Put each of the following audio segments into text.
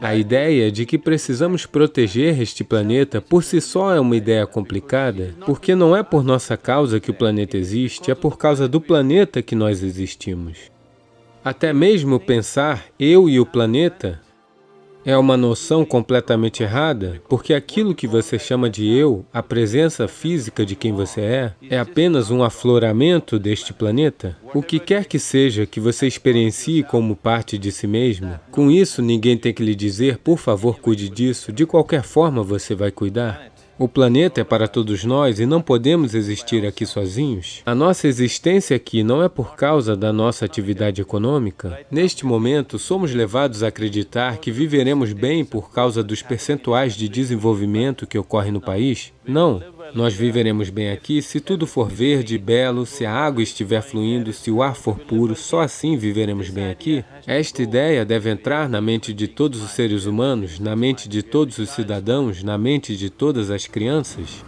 A ideia de que precisamos proteger este planeta por si só é uma ideia complicada, porque não é por nossa causa que o planeta existe, é por causa do planeta que nós existimos. Até mesmo pensar eu e o planeta é uma noção completamente errada, porque aquilo que você chama de eu, a presença física de quem você é, é apenas um afloramento deste planeta. O que quer que seja que você experiencie como parte de si mesmo, com isso ninguém tem que lhe dizer, por favor, cuide disso, de qualquer forma você vai cuidar. O planeta é para todos nós e não podemos existir aqui sozinhos. A nossa existência aqui não é por causa da nossa atividade econômica. Neste momento, somos levados a acreditar que viveremos bem por causa dos percentuais de desenvolvimento que ocorrem no país. Não, nós viveremos bem aqui se tudo for verde, belo, se a água estiver fluindo, se o ar for puro, só assim viveremos bem aqui. Esta ideia deve entrar na mente de todos os seres humanos, na mente de todos os cidadãos, na mente de todas as crianças.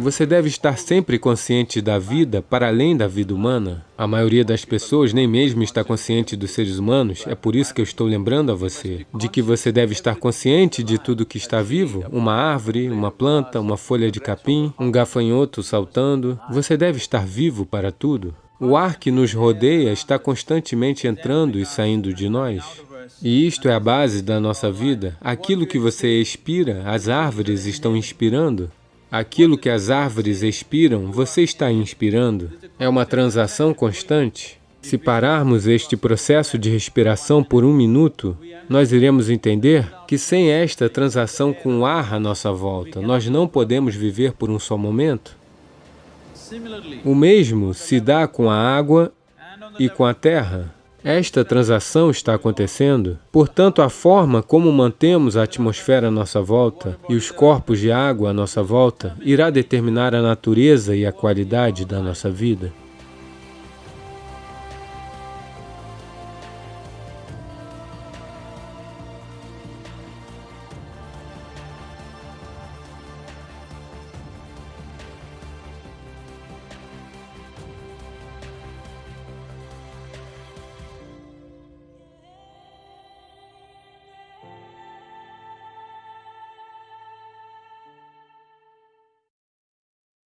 Você deve estar sempre consciente da vida para além da vida humana. A maioria das pessoas nem mesmo está consciente dos seres humanos, é por isso que eu estou lembrando a você de que você deve estar consciente de tudo que está vivo, uma árvore, uma planta, uma folha de capim, um gafanhoto saltando. Você deve estar vivo para tudo. O ar que nos rodeia está constantemente entrando e saindo de nós. E isto é a base da nossa vida. Aquilo que você expira, as árvores estão inspirando. Aquilo que as árvores expiram, você está inspirando. É uma transação constante. Se pararmos este processo de respiração por um minuto, nós iremos entender que sem esta transação com o ar à nossa volta, nós não podemos viver por um só momento. O mesmo se dá com a água e com a terra. Esta transação está acontecendo, portanto, a forma como mantemos a atmosfera à nossa volta e os corpos de água à nossa volta irá determinar a natureza e a qualidade da nossa vida.